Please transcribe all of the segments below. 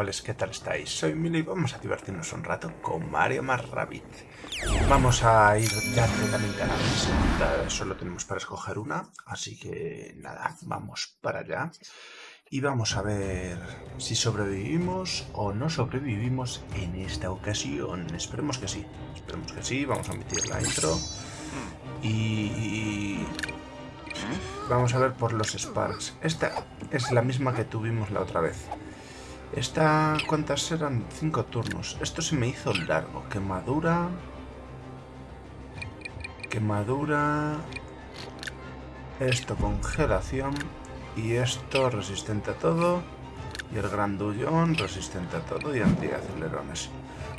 chavales, ¿qué tal estáis? Soy Milo y vamos a divertirnos un rato con Mario más. Vamos a ir ya directamente a la mesa, solo tenemos para escoger una, así que nada, vamos para allá. Y vamos a ver si sobrevivimos o no sobrevivimos en esta ocasión. Esperemos que sí, esperemos que sí, vamos a emitir la intro. Y... Vamos a ver por los Sparks. Esta es la misma que tuvimos la otra vez. Esta, ¿cuántas eran? Cinco turnos. Esto se me hizo largo. Quemadura. Quemadura. Esto, congelación. Y esto, resistente a todo. Y el grandullón, resistente a todo y antiacelerones.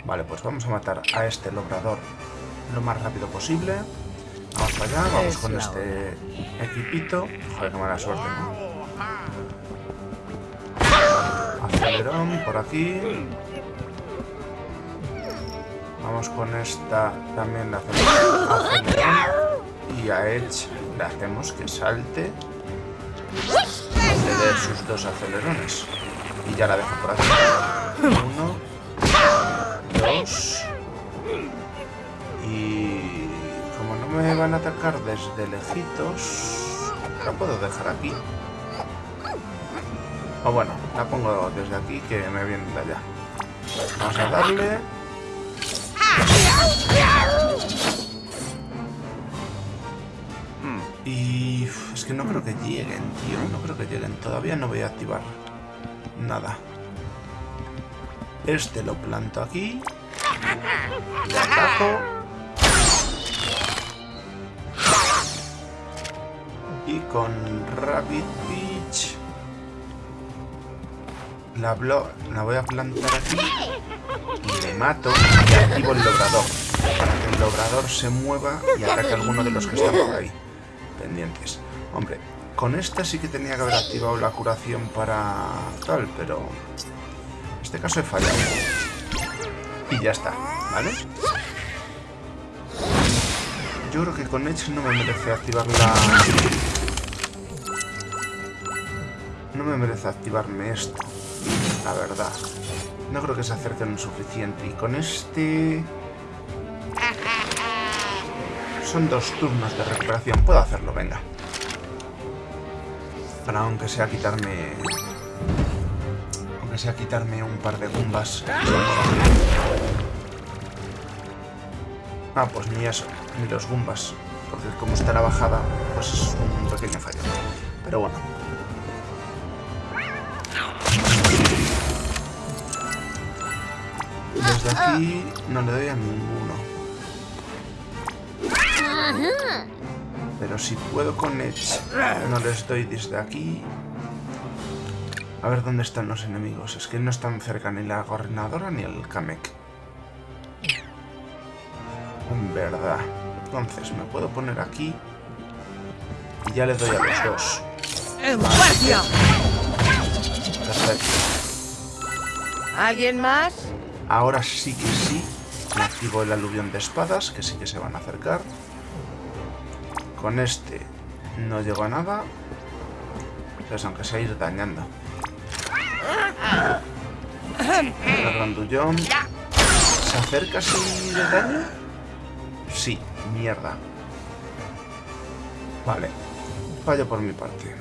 Vale, pues vamos a matar a este logrador lo más rápido posible. Vamos para allá, vamos con este equipito. Joder, qué mala suerte, Acelerón por aquí. Vamos con esta también la acelerón. Y a Edge le hacemos que salte. Le sus dos acelerones. Y ya la dejo por aquí. Uno. Dos. Y como no me van a atacar desde lejitos, la puedo dejar aquí. O bueno, la pongo desde aquí que me viene de allá. Vamos a darle. Y es que no creo que lleguen, tío. No creo que lleguen. Todavía no voy a activar nada. Este lo planto aquí. Le ataco. Y con Rabbit Beach la, voy a plantar aquí y le mato y activo el logrador para que el logrador se mueva y ataque a alguno de los que están por ahí pendientes. Hombre, con esta sí que tenía que haber activado la curación para tal, pero en este caso he fallado. Y ya está, ¿vale? Yo creo que con Edge no me merece activar la... No me merece activarme esto la verdad. No creo que se acerquen lo suficiente. Y con este... Son dos turnos de recuperación. Puedo hacerlo, venga. Para aunque sea quitarme... Aunque sea quitarme un par de gumbas. Ah, pues ni eso. Ni los gumbas. Porque como está la bajada, pues es un pequeño fallo. Pero bueno. Desde aquí no le doy a ninguno. Pero si puedo con Edge, no les doy desde aquí. A ver dónde están los enemigos. Es que no están cerca ni la gobernadora ni el Kamek. En verdad. Entonces me puedo poner aquí. Y ya le doy a los dos. Perfecto. ¿Alguien más? Ahora sí que sí. Me activo el aluvión de espadas, que sí que se van a acercar. Con este no llego a nada. Entonces, aunque sea ir dañando. El grandullón. ¿Se acerca sin daño? Sí, mierda. Vale. Fallo por mi parte.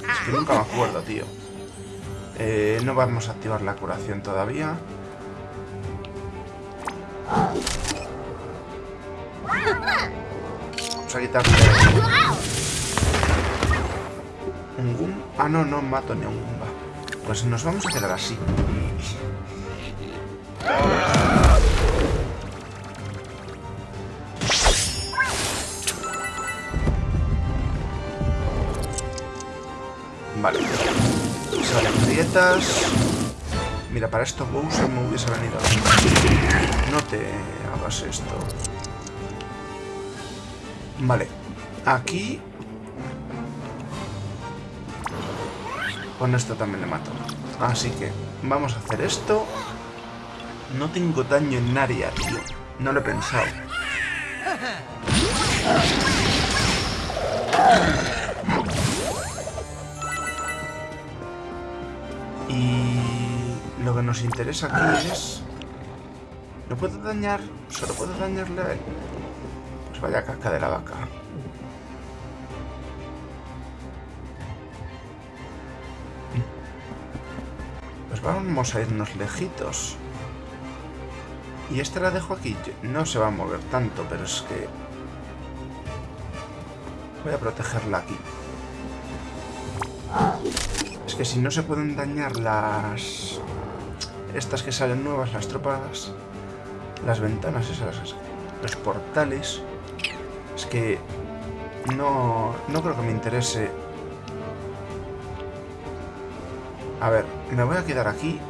Es que nunca me acuerdo, tío. Eh, no vamos a activar la curación todavía. Vamos a quitarle... Un Goomba. Ah, no, no mato ni un Goomba. Pues nos vamos a quedar así. Vale. Salen grietas. Para esto Bowser me hubiese venido. No te hagas esto. Vale. Aquí... Con esto también le mato. Así que vamos a hacer esto. No tengo daño en área, tío. No lo he pensado. Y lo que nos interesa aquí es... No puedo dañar... Solo puedo dañarle a él. Pues vaya caca de la vaca. Pues vamos a irnos lejitos. Y esta la dejo aquí. No se va a mover tanto, pero es que... Voy a protegerla aquí. Es que si no se pueden dañar las... Estas que salen nuevas, las tropas... Las ventanas esas, los portales... Es que... No, no creo que me interese... A ver, me voy a quedar aquí.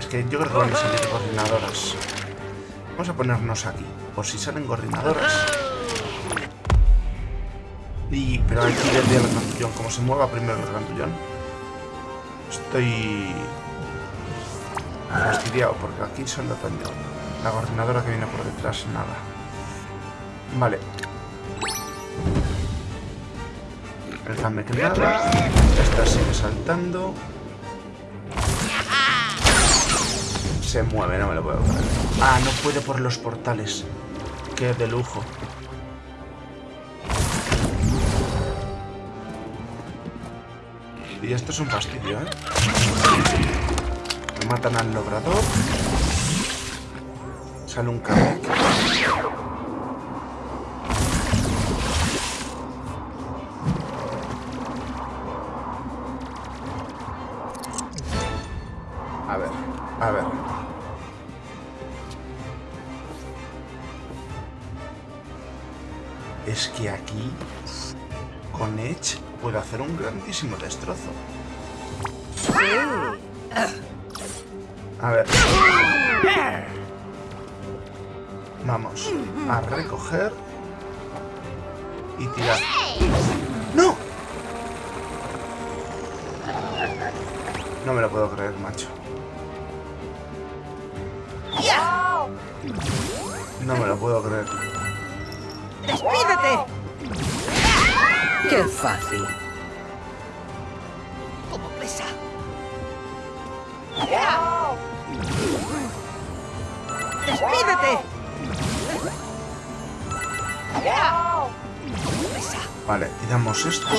Es que yo creo que van a salir coordinadoras. Vamos a ponernos aquí, por si salen gorrinadoras. Y, pero aquí desde el grandullón, como se mueva primero el grandullón, estoy fastidiado porque aquí solo tengo la coordinadora que viene por detrás, nada. Vale. El Kamek nada. Esta sigue saltando. Se mueve, no me lo puedo creer. Ah, no puede por los portales. Qué de lujo. Y esto es un fastidio, ¿eh? Matan al logrador. Sale un Kamek. A ver, a ver. Es que aquí, con Edge, puedo hacer un grandísimo destrozo. A ver. Vamos a recoger y tirar. ¡No! No me lo puedo creer, macho. No me lo puedo creer. ¡Despídete! ¡Qué fácil! ¡Despídete! Vale, tiramos estos.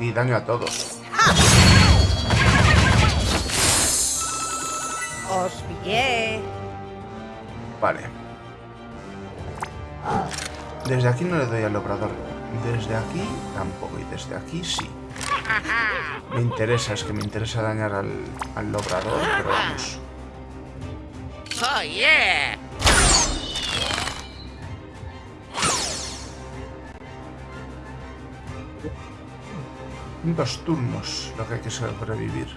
Y daño a todos. Os pillé. Vale. Desde aquí no le doy al obrador. Desde aquí tampoco. Y desde aquí sí. Me interesa, es que me interesa dañar al, al obrador, pero vamos. Oh yeah! Dos turnos lo que hay que sobrevivir.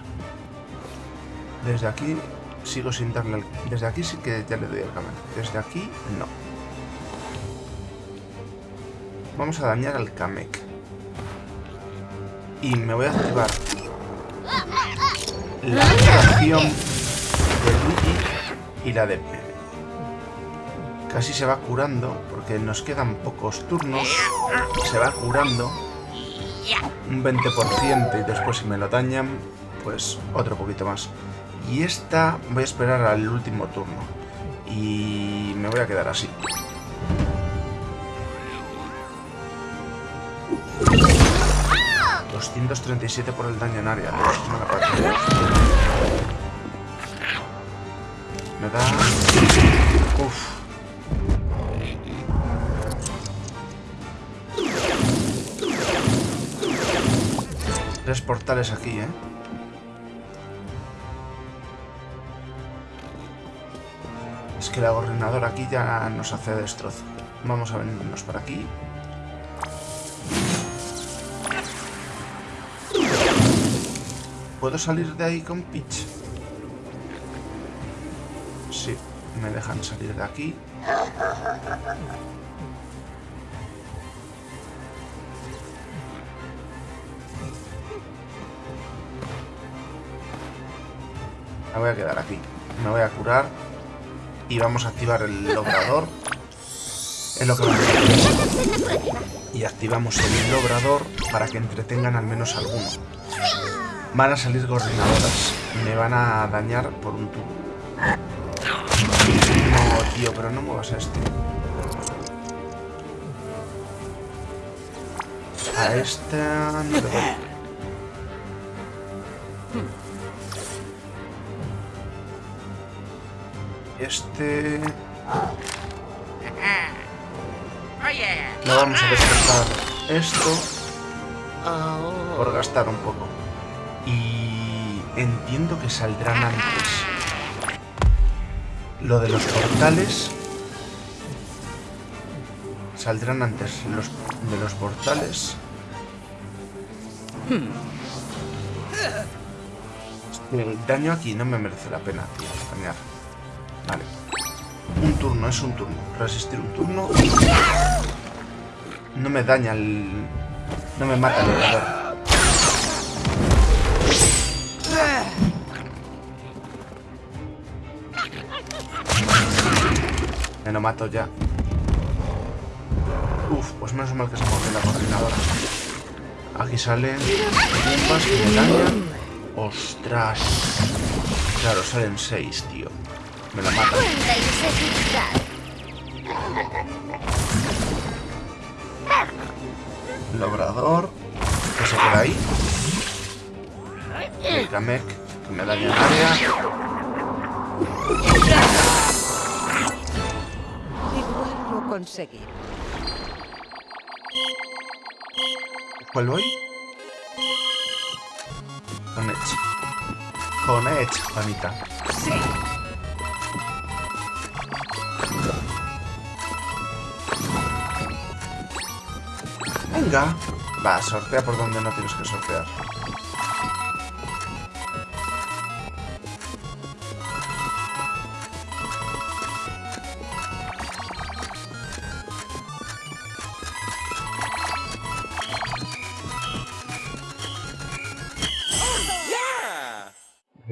Desde aquí sigo sin darle al... Desde aquí sí que ya le doy al Kamek. Desde aquí no. Vamos a dañar al Kamek. Y me voy a activar la acción de Luigi y la de... Casi se va curando, porque nos quedan pocos turnos. Se va curando un 20% y después si me lo dañan, pues otro poquito más. Y esta voy a esperar al último turno. Y me voy a quedar así. ...237 por el daño en área. Me da... Uf. Tres portales aquí, ¿eh? Es que la gobernadora aquí ya nos hace destrozo. Vamos a venirnos para aquí. ¿Puedo salir de ahí con Peach? Sí, me dejan salir de aquí. Me voy a quedar aquí. Me voy a curar. Y vamos a activar el logrador. Es lo que vamos a hacer. Y activamos el logrador para que entretengan al menos alguno. Van a salir gorrinadoras. Me van a dañar por un tubo. No, tío, pero no muevas a este. A esta no doy. Este... No vamos a descartar esto por gastar un poco. Y entiendo que saldrán antes. Lo de los portales... Saldrán antes los de los portales. El daño aquí no me merece la pena, tío, dañar. Vale. Un turno, es un turno. Resistir un turno. No me daña el... No me mata el orador. Me lo mato ya. Uf, pues menos mal que se mueve la coordinadora. Aquí salen bombas que me dañan. ¡Ostras! Claro, salen seis, tío. Me la matan. Logrador. Que se queda ahí. El Kamek, que me daña en área. Conseguí. ¿Cuál voy? Con Edge. Con Edge, panita. Venga. Va, sortea por donde no tienes que sortear.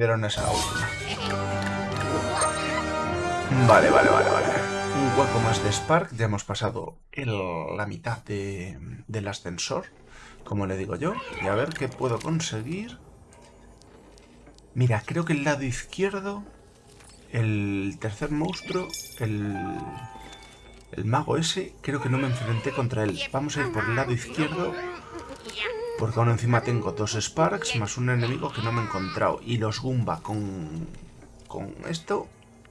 Vieron esa última. Vale, vale, vale, vale. Un hueco más de Spark. Ya hemos pasado la mitad de- del ascensor, como le digo yo. Y a ver qué puedo conseguir. Mira, creo que el lado izquierdo, el tercer monstruo, el, el mago ese, creo que no me enfrenté contra él. Vamos a ir por el lado izquierdo, porque aún encima tengo dos Sparks más un enemigo que no me he encontrado. Y los Goomba con, con esto,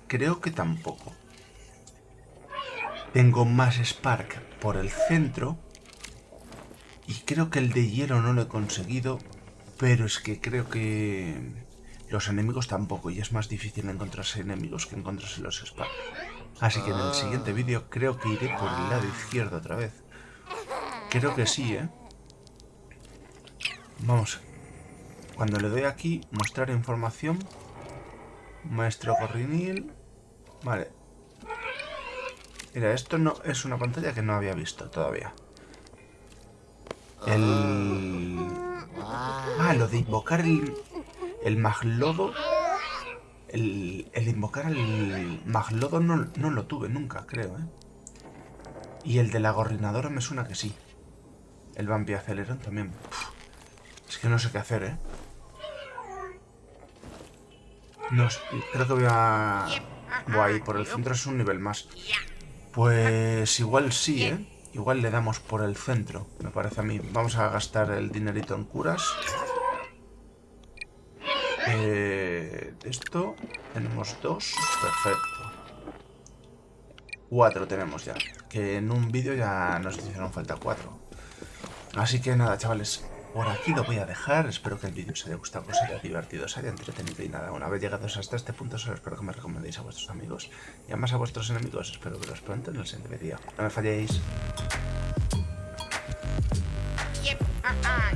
creo que tampoco. Tengo más Spark por el centro. Y creo que el de hielo no lo he conseguido. Pero es que creo que los enemigos tampoco. Y es más difícil encontrarse enemigos que encontrarse los Spark. Así que en el siguiente vídeo creo que iré por el lado izquierdo otra vez. Creo que sí, ¿eh? Vamos. Cuando le doy aquí, mostrar información. Maestro Corrinil. Vale. Mira, esto no es una pantalla que no había visto todavía. El... Ah, lo de invocar el... El maglodo... El, el invocar el maglodo no, no lo tuve nunca, creo, ¿eh? Y el de la gorrinadora me suena que sí. El vampi acelerón también. Puf, es que no sé qué hacer, ¿eh? No, creo que voy a... Voy a ir por el centro, es un nivel más. Pues igual sí, ¿eh? Igual le damos por el centro, me parece a mí. Vamos a gastar el dinerito en curas. Eh, esto, tenemos dos, perfecto. Cuatro tenemos ya, que en un vídeo ya nos hicieron falta cuatro. Así que nada, chavales, por aquí lo voy a dejar. Espero que el vídeo os haya gustado, os haya divertido, os haya entretenido y nada. Una vez llegados hasta este punto, solo espero que me recomendéis a vuestros amigos y además a vuestros enemigos. Espero veros pronto en el siguiente vídeo. No me falléis. Yep. Ah, ah.